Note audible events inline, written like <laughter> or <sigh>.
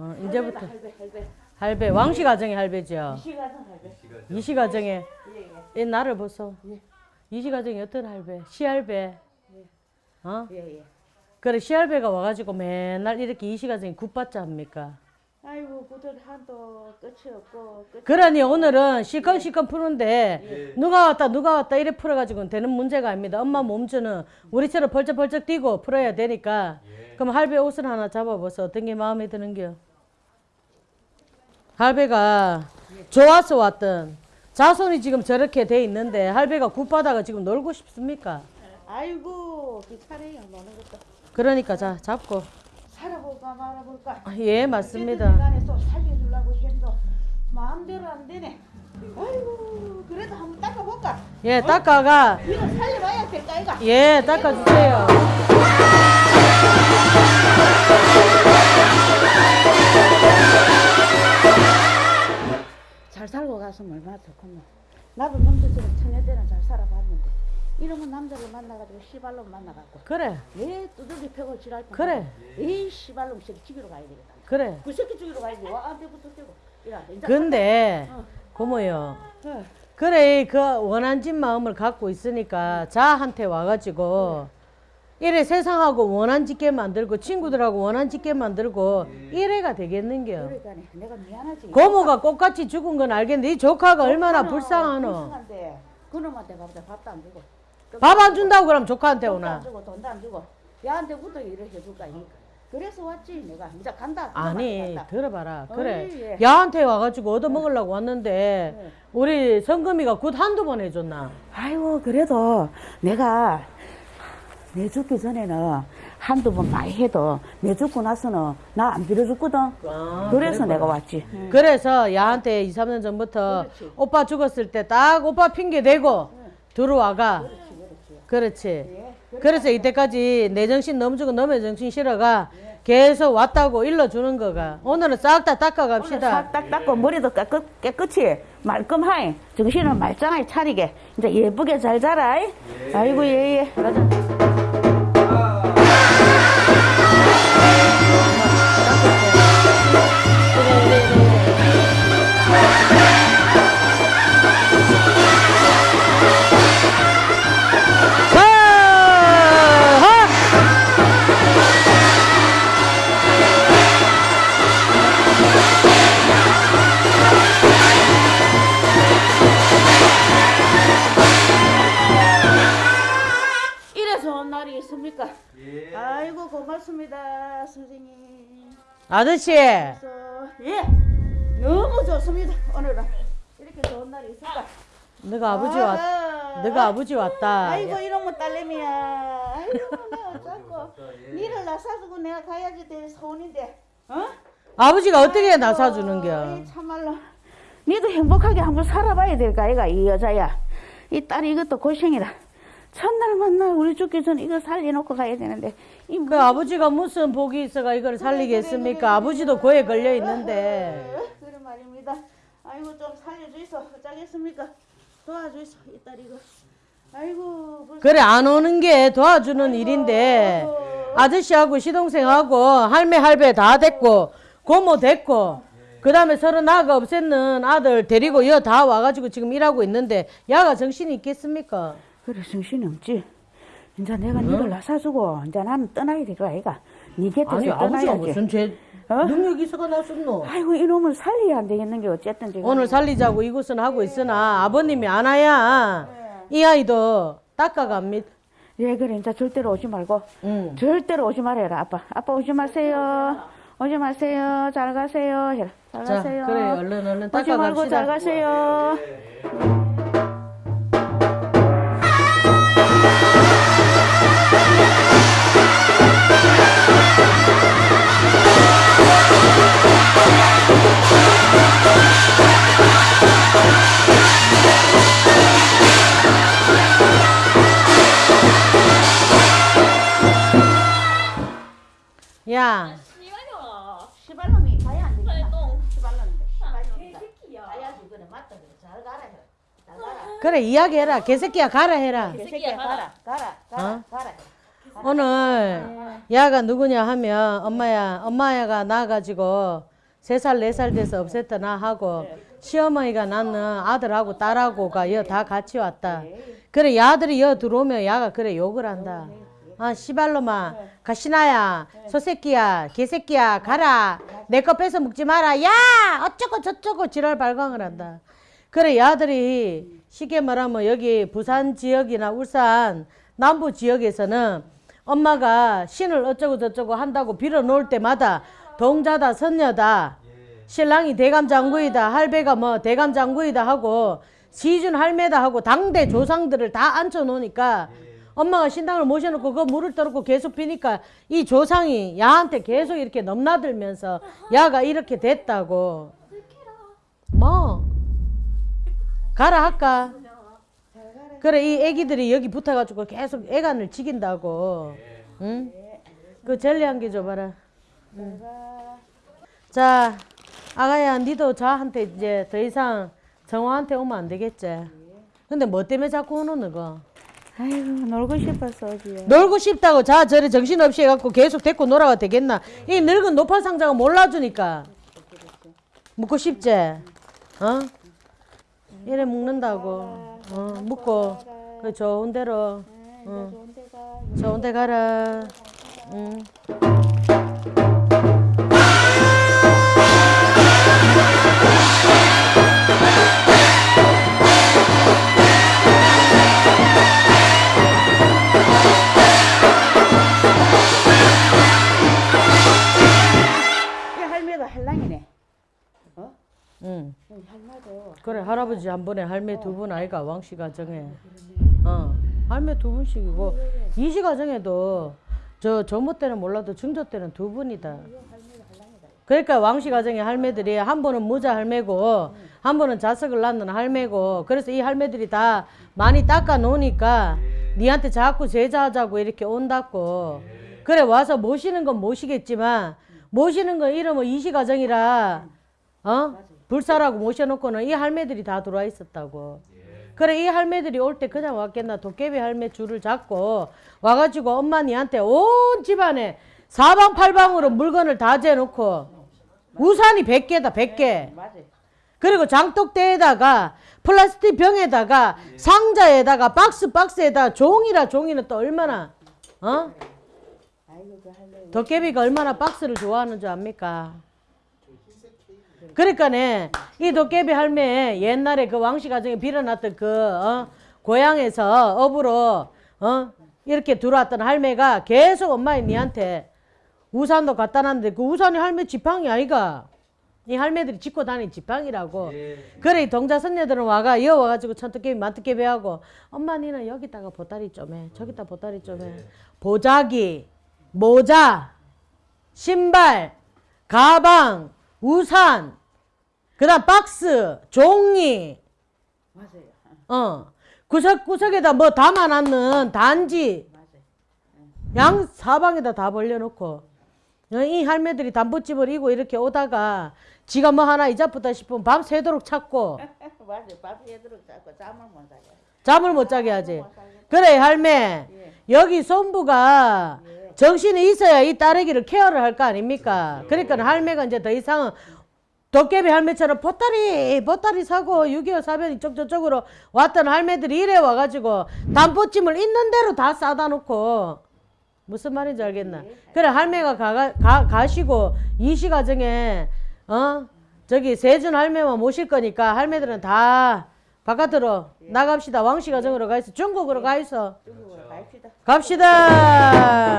예? 어, 이제부터 할배 할배 할배 왕씨 가정의 할배죠. 시가선 할배 이씨 가정의 예예 이 나를 보소. 예. 이씨 가정의 어떤 할배? 시할배. 어? 예 예 그래 시할배가 와가지고 맨날 이렇게 이씨 가정이 굿받자 합니까? 아이고 구들 한도 끝이 없고 끝이 그러니 오늘은 시건시건 푸는데 누가 왔다 누가 왔다 이래 풀어가지고는 되는 문제가 아닙니다. 엄마 몸주는 우리처럼 벌쩍벌쩍 뛰고 풀어야 되니까 그럼 할배 옷을 하나 잡아보서 어떤 게 마음에 드는겨? 할배가 좋아서 왔던 자손이 지금 저렇게 돼 있는데 할배가 굿바다가 지금 놀고 싶습니까? 아이고 귀찮아요 노는 것도. 그러니까 자 잡고. 살아볼까 말아볼까? 예 맞습니다. 안에서 살려주려고 해도 마음대로 안 되네. 아이고 그래도 한번 닦아볼까? 예 닦아가. 이거 살려봐야 될까 이가 예 닦아주세요. 잘 살고 갔으면 얼마나 좋겠노 나도 남자처럼 때는 잘 살아봤는데 이러면 남자를 만나가지고 시발로 만나갖고 그래 왜 두들기 패고 지랄 뻔 그래. 이 시발놈 새끼 죽이러 가야 되겠다 그래. 그 새끼 죽이러 가야지 와 안돼부터 떼고 근데 어. 고모요. 어. 그래 그 원한 진 마음을 갖고 있으니까 자한테 와가지고 이래 세상하고 원한 짓게 만들고 친구들하고 원한 짓게 만들고 이래가 되겠는겨. 그러니까 내가 미안하지. 고모가 꽃같이 죽은 건 알겠는데 이 조카가 얼마나 불쌍하노. 그놈한테 가보자. 밥도 안 주고. 밥 안 준다고 그럼 조카한테 돈도 안 오나. 주고 돈도 안 주고. 야한테부터 일을 해줄까 이 그래서 왔지 내가. 이제 간다. 아니 간다. 들어봐라. 그래. 어이, 예. 야한테 와가지고 얻어먹으려고 왔는데 네. 우리 성금이가 굿 한두 번 해줬나? 아이고 그래도 내가 내 죽기 전에는 한두 번 많이 해도 내 죽고 나서는 나 안 빌어줬거든. 아, 그래서 그래 내가. 왔지. 그래서 야한테 2, 3년 전부터 그렇지. 오빠 죽었을 때 딱 오빠 핑계 대고 들어와가. 그렇지 그렇지. 그렇지. 예. 그래서 이때까지 내 정신 너무 주고 너의 정신 실어가 계속 왔다고 일러주는 거가. 오늘은 싹 다 닦아 갑시다. 싹딱 닦고 머리도 깨끗, 깨끗이 말끔하이 정신을 말짱하게 차리게. 이제 예쁘게 잘 자라 아이고 예예. 맞아 아저씨. 예 너무 좋습니다. 오늘은. 이렇게 좋은 날이 있을까 너가 아버지 왔 아하. 너가 아 버지 왔다. 아이고 이러면 딸내미야. 아이고 내가 어쩌고. 니를 낳아주고 내가 가야지 될 소원인데 어? 아버지가 어떻게 나 사주는겨? 이 참말로. 니도 행복하게 한번 살아봐야 될까 이가 이 여자야. 이 딸이 이것도 고생이다 첫날 만날 우리 죽기 전에 이거 살려놓고 가야 되는데 이 그 아버지가 무슨 복이 있어가 이걸 살리겠습니까? 아버지도 고에 걸려 있는데. <laughs> 어, 그래 말입니다. 아이고 좀 살려주이소. 어쩌겠습니까? 도와주이소. 이 딸 이거. 아이고 벌써 그래 안 오는 게 도와주는 일인데 아저씨하고 시동생하고 할매 할배 다 됐고 고모 됐고 그 다음에 서로 나가 없앴는 아들 데리고 여 다 와가지고 지금 일하고 있는데 야가 정신이 있겠습니까? 그래 정신이 없지. 이제 내가 니를 낳아주고 이제 나는 떠나야 될 거야 아이가. 니 곁에서 아니 아버지가 떠나야지 무슨 죄 어? 능력이 있어가 나섰노? 아이고 이놈을 살려야 안 되겠는 게 어쨌든 지금. 오늘 살리자고 이곳은 하고 있으나 아버님이 안 와야 이 아이도 닦아갑니다. 예 그래. 이제 절대로 오지 말고. 응. 절대로 오지 말아라 아빠. 아빠 오지 마세요. 오지 마세요. 잘 가세요. 해라 잘 자 가세요. 그래. 얼른 얼른 오지 말고 잘 닦아갑시다. 가세요 그래 이야기해라. 개새끼야 가라 해라. 개새끼야 가라. 가라. 가라 어? 가라. 오늘 야가 누구냐 하면 엄마야 엄마야가 나가지고 세 살 네 살 돼서 없앴더나 하고 시어머니가 낳는 아들하고 딸하고가 여 다 같이 왔다. 그래 야들이 여 들어오면 야가 그래 욕을 한다. 아 시발로마 가시나야. 소새끼야 개새끼야 가라. 내 거 뺏어 먹지 마라. 야! 어쩌고 저쩌고 지랄 발광을 한다. 그래 야들이 쉽게 말하면 여기 부산 지역이나 울산 남부 지역에서는 엄마가 신을 어쩌고 저쩌고 한다고 빌어 놓을 때마다 동자다 선녀다 신랑이 대감장구이다 할배가 뭐 대감장구이다 하고 시준 할매다 하고 당대 조상들을 다 앉혀 놓으니까 엄마가 신당을 모셔놓고 그 물을 떠놓고 계속 피니까 이 조상이 야한테 계속 이렇게 넘나들면서 야가 이렇게 됐다고. 뭐 가라 할까 그래 이 애기들이 여기 붙어가지고 계속 애간을 지긴다고 응? 그 젤리 한 개 줘봐라 응. 자 아가야 니도 저한테 이제 더 이상 정화한테 오면 안 되겠지 근데 뭐 때문에 자꾸 오노 너가 아이고 놀고 싶어서 오지. 놀고 싶다고 자 저래 정신없이 해갖고 계속 데리고 놀아가 되겠나 이 늙은 노파 상자가 몰라주니까 묻고 싶지 어? 이래 묵는다고 어 묵고 그 좋은 대로 어. 좋은 데 가라 응. 그래 할아버지 한 번에 할매 두 분 아이가 왕씨 가정에. 어 할매 두 분씩이고. 이씨 가정에도 저 조모 때는 몰라도 중조 때는 두 분이다. 그러니까 왕씨 가정의 할매들이 한 번은 모자 할매고 한 번은 자석을 낳는 할매고 그래서 이 할매들이 다 많이 닦아 놓으니까 니한테 자꾸 제자하자고 이렇게 온다고. 그래 와서 모시는 건 모시겠지만 모시는 건 이러면 이씨 가정이라. 어? 불사라고 모셔놓고는 이 할매들이 다 들어와 있었다고. 그래 이 할매들이 올 때 그냥 왔겠나 도깨비 할매 줄을 잡고 와가지고 엄마 니한테 온 집안에 사방팔방으로 물건을 다 재놓고 우산이 100개다 100개 맞아. 그리고 장독대에다가 플라스틱 병에다가 상자에다가 박스 박스에다가 종이라 종이는 또 얼마나 어? 그. 도깨비가 얼마나 박스를 좋아하는 줄 압니까? 그러니까네 이 도깨비 할매 옛날에 그 왕씨 가정에 빌어놨던 그 어? 고향에서 업으로 어? 이렇게 들어왔던 할매가 계속 엄마의 니한테 우산도 갖다 놨는데 그 우산이 할매 지팡이 아이가 이 할매들이 짚고 다니는 지팡이라고 그래 이 동자 선녀들은 와가 이어 와가지고 천도깨비 만도깨비 하고 엄마 니는 여기다가 보따리 좀해 저기다 보따리 좀해 보자기 모자 신발 가방 우산 그 다음 박스 종이 맞아요. 어 구석구석에다 뭐 담아놨는 단지 맞아요. 양 사방에다 다 벌려놓고 어, 이 할매들이 담보집을 이고 이렇게 오다가 지가 뭐 하나 이자쁘다 싶으면 밤 새도록 찾고 <laughs> 맞아요. 밥 해도록 자꾸 잠을 못 자요. 잠을 못 자게 하지 그래 할매 예. 여기 손부가 예. 정신이 있어야 이 딸애기를 케어를 할 거 아닙니까? 그러니까 할매가 이제 더 이상은 도깨비 할매처럼 보따리 보따리 사고 6.25 사변 이쪽 저쪽으로 왔던 할매들이 이래 와가지고 담보찜을 있는 대로 다 싸다 놓고 무슨 말인지 알겠나? 그래 할매가 가, 가, 가시고 이시 가정에 어? 저기 세준 할매만 모실 거니까 할매들은 다 바깥으로 나갑시다. 왕씨 가정으로 가 있어. 중국으로 가 있어. 중국으로 갑시다. 갑시다.